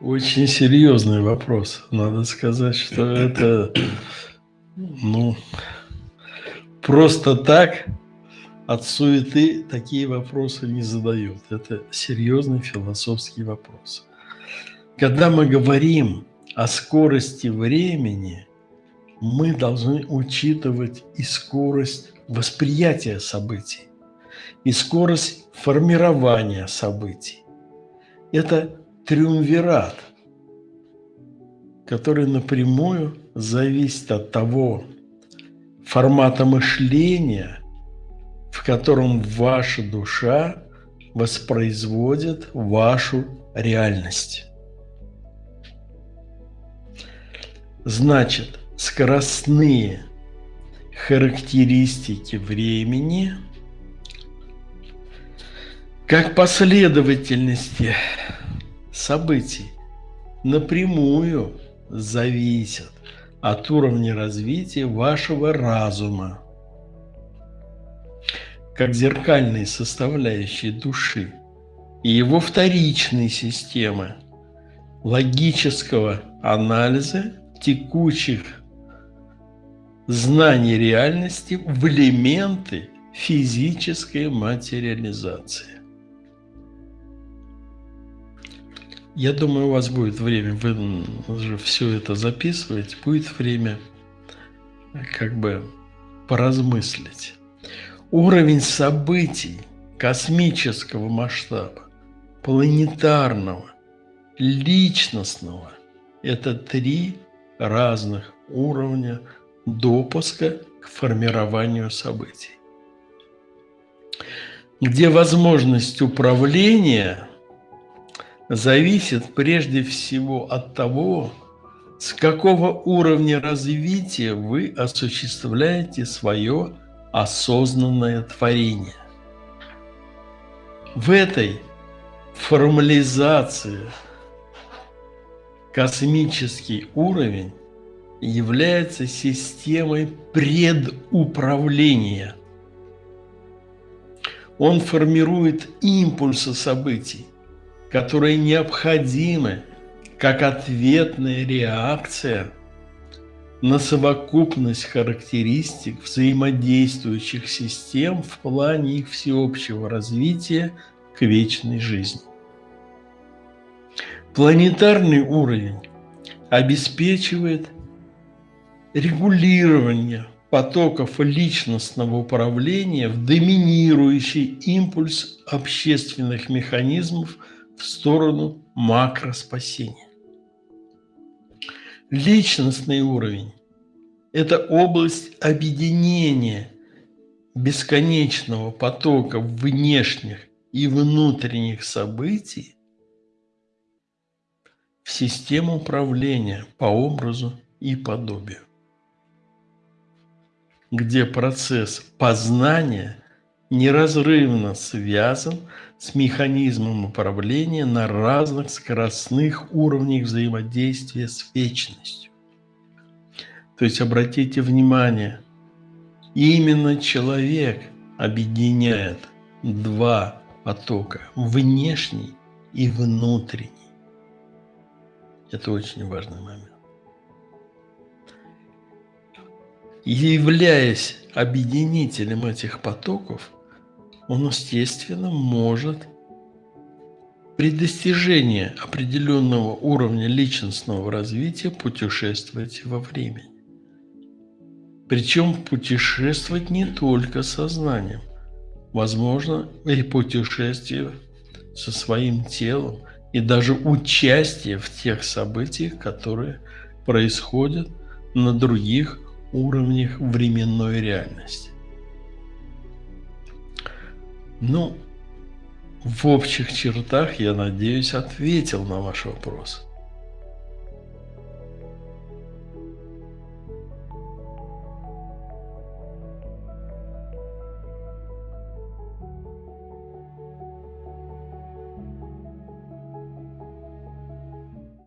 Очень серьезный вопрос. Надо сказать, что это, ну, просто так от суеты такие вопросы не задают. Это серьезный философский вопрос. Когда мы говорим о скорости времени, мы должны учитывать и скорость восприятия событий, и скорость формирования событий. Это триумвират, который напрямую зависит от того формата мышления, в котором ваша душа воспроизводит вашу реальность. Значит, скоростные характеристики времени как последовательности событий напрямую зависят от уровня развития вашего разума, как зеркальной составляющей души и его вторичной системы логического анализа текущих знаний реальности в элементы физической материализации. Я думаю, у вас будет время, вы же все это записываете, будет время как бы поразмыслить. Уровень событий космического масштаба, планетарного, личностного – это три разных уровня допуска к формированию событий, где возможность управления – зависит прежде всего от того, с какого уровня развития вы осуществляете свое осознанное творение. В этой формализации космический уровень является системой предуправления. Он формирует импульсы событий, которые необходимы как ответная реакция на совокупность характеристик взаимодействующих систем в плане их всеобщего развития к вечной жизни. Планетарный уровень обеспечивает регулирование потоков личностного управления в доминирующий импульс общественных механизмов – в сторону макроспасения. Личностный уровень – это область объединения бесконечного потока внешних и внутренних событий в систему управления по образу и подобию, где процесс познания неразрывно связан с механизмом управления на разных скоростных уровнях взаимодействия с вечностью. То есть обратите внимание, именно человек объединяет два потока, внешний и внутренний. Это очень важный момент. Являясь объединителем этих потоков, он, естественно, может при достижении определенного уровня личностного развития путешествовать во времени. Причем путешествовать не только сознанием. Возможно, и путешествие со своим телом, и даже участие в тех событиях, которые происходят на других уровнях временной реальности. Ну, в общих чертах, я надеюсь, ответил на ваш вопрос.